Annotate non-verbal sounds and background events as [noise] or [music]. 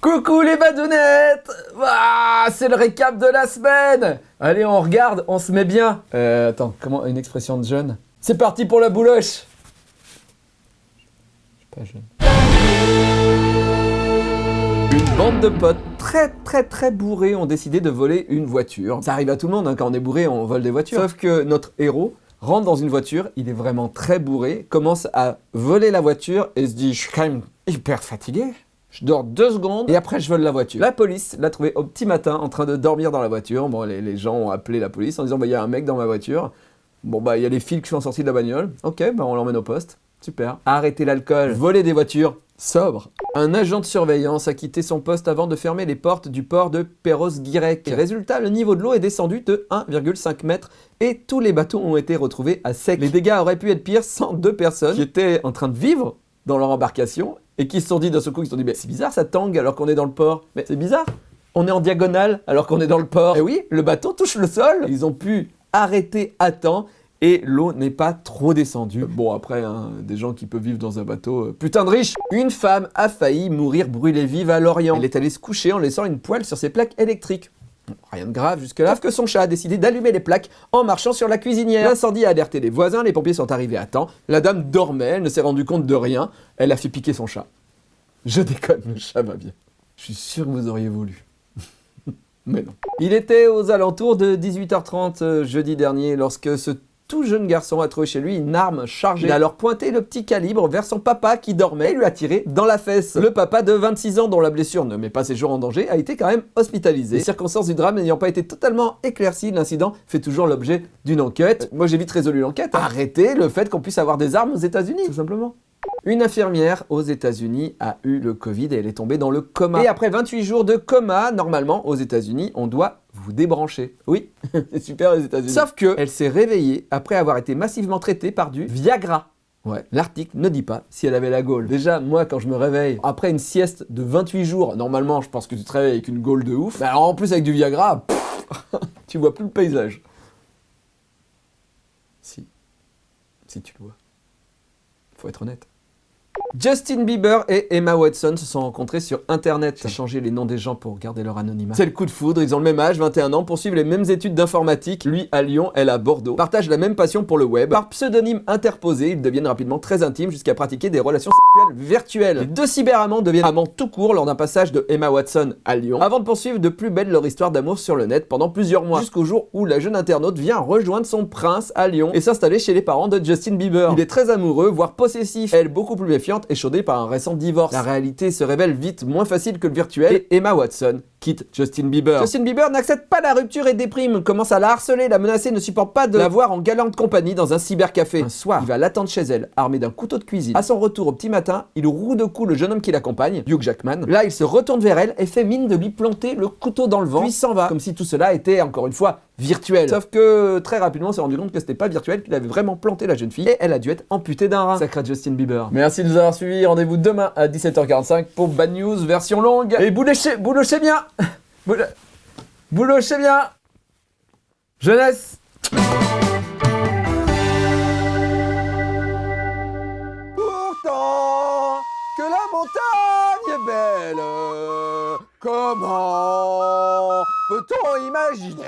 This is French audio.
Coucou les badounettes C'est le récap de la semaine Allez, on regarde, on se met bien. Euh, attends, comment une expression de jeune? C'est parti pour la bouloche Je suis pas jeune. Une bande de potes très très très bourrés ont décidé de voler une voiture. Ça arrive à tout le monde, hein, quand on est bourré, on vole des voitures. Sauf que notre héros rentre dans une voiture, il est vraiment très bourré, commence à voler la voiture et se dit « Je suis quand même hyper fatigué ». Je dors deux secondes et après je vole la voiture. La police l'a trouvé au petit matin en train de dormir dans la voiture. Bon, les, gens ont appelé la police en disant bah, il y a un mec dans ma voiture. Bon, bah, il y a les fils qui sont sortis de la bagnole. Ok, bah, on l'emmène au poste. Super. Arrêter l'alcool, voler des voitures, sobre. Un agent de surveillance a quitté son poste avant de fermer les portes du port de Perros-Guirec. Résultat, le niveau de l'eau est descendu de 1,5 m et tous les bateaux ont été retrouvés à sec. Les dégâts auraient pu être pires sans deux personnes qui étaient en train de vivre dans leur embarcation et qui se sont dit d'un seul coup, ils se sont dit, mais c'est bizarre, ça tangue alors qu'on est dans le port. Mais c'est bizarre, on est en diagonale alors qu'on est dans le port. Et oui, le bateau touche le sol. Ils ont pu arrêter à temps et l'eau n'est pas trop descendue. Bon, après, hein, des gens qui peuvent vivre dans un bateau, euh, putain de riche Une femme a failli mourir brûlée vive à Lorient. Elle est allée se coucher en laissant une poêle sur ses plaques électriques. Rien de grave jusque-là, que son chat a décidé d'allumer les plaques en marchant sur la cuisinière. L'incendie a alerté les voisins, les pompiers sont arrivés à temps. La dame dormait, elle ne s'est rendue compte de rien. Elle a fait piquer son chat. Je déconne, le chat va bien. Je suis sûr que vous auriez voulu. [laughs] Mais non. Il était aux alentours de 18h30 euh, jeudi dernier lorsque ce tout jeune garçon a trouvé chez lui une arme chargée. Il a alors pointé le petit calibre vers son papa qui dormait et lui a tiré dans la fesse. Le papa de 26 ans dont la blessure ne met pas ses jours en danger a été quand même hospitalisé. Les circonstances du drame n'ayant pas été totalement éclaircies, l'incident fait toujours l'objet d'une enquête. Moi j'ai vite résolu l'enquête. Arrêtez le fait qu'on puisse avoir des armes aux états unis tout simplement. Une infirmière aux États-Unis a eu le Covid et elle est tombée dans le coma. Et après 28 jours de coma, normalement, aux États-Unis, on doit vous débrancher. Oui, [laughs] c'est super les États-Unis. Sauf que elle s'est réveillée après avoir été massivement traitée par du Viagra. Ouais, l'article ne dit pas si elle avait la gaule. Déjà, moi, quand je me réveille, après une sieste de 28 jours, normalement, je pense que tu te réveilles avec une gaule de ouf. Mais alors, en plus, avec du Viagra, [laughs] tu vois plus le paysage. Si. Si tu le vois. Faut être honnête. Justin Bieber et Emma Watson se sont rencontrés sur internet. J'ai changé les noms des gens pour garder leur anonymat. C'est le coup de foudre, ils ont le même âge, 21 ans, poursuivent les mêmes études d'informatique, lui à Lyon, elle à Bordeaux, partagent la même passion pour le web. Par pseudonyme interposé, ils deviennent rapidement très intimes jusqu'à pratiquer des relations sexuelles virtuelles. Les deux cyberamants deviennent amants tout court lors d'un passage de Emma Watson à Lyon, avant de poursuivre de plus belle leur histoire d'amour sur le net pendant plusieurs mois, jusqu'au jour où la jeune internaute vient rejoindre son prince à Lyon et s'installer chez les parents de Justin Bieber. Il est très amoureux, voire possessif, elle beaucoup plus méfiante, échaudée par un récent divorce. La réalité se révèle vite moins facile que le virtuel et Emma Watson quitte Justin Bieber. Justin Bieber n'accepte pas la rupture et déprime, commence à la harceler, la menacer, ne supporte pas de la voir en galante compagnie dans un cybercafé. Un soir, il va l'attendre chez elle, armé d'un couteau de cuisine. À son retour au petit matin, il roue de coups le jeune homme qui l'accompagne, Hugh Jackman. Là, il se retourne vers elle et fait mine de lui planter le couteau dans le vent, puis s'en va, comme si tout cela était, encore une fois, virtuel. Sauf que très rapidement, on s'est rendu compte que c'était pas virtuel, qu'il avait vraiment planté la jeune fille et elle a dû être amputée d'un rein. Sacré Justin Bieber. Merci de nous avoir suivis. Rendez-vous demain à 17h45 pour Bad News version longue. Et boulochez, boulochez bien [laughs] Boulochez bien Jeunesse Pourtant que la montagne est belle, comment peut-on imaginer?